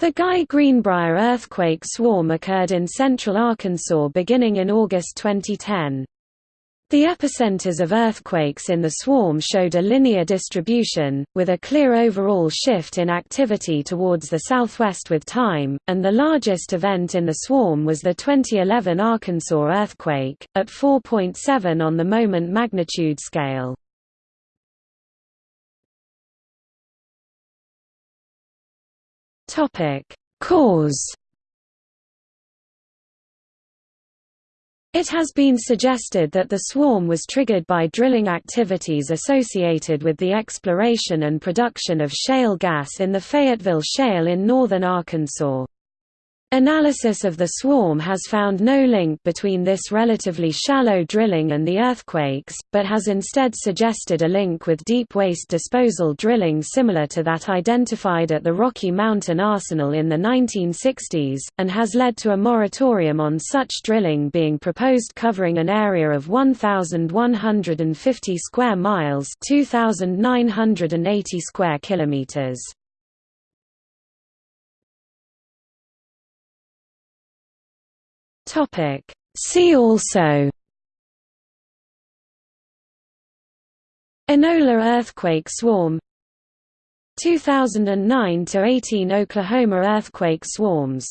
The Guy Greenbrier earthquake swarm occurred in central Arkansas beginning in August 2010. The epicenters of earthquakes in the swarm showed a linear distribution, with a clear overall shift in activity towards the southwest with time, and the largest event in the swarm was the 2011 Arkansas earthquake, at 4.7 on the moment magnitude scale. Topic: Cause. It has been suggested that the swarm was triggered by drilling activities associated with the exploration and production of shale gas in the Fayetteville Shale in northern Arkansas. Analysis of the swarm has found no link between this relatively shallow drilling and the earthquakes, but has instead suggested a link with deep waste disposal drilling similar to that identified at the Rocky Mountain Arsenal in the 1960s, and has led to a moratorium on such drilling being proposed covering an area of 1,150 square miles 2,980 square kilometers. Topic. See also Enola earthquake swarm 2009 to 18 Oklahoma earthquake swarms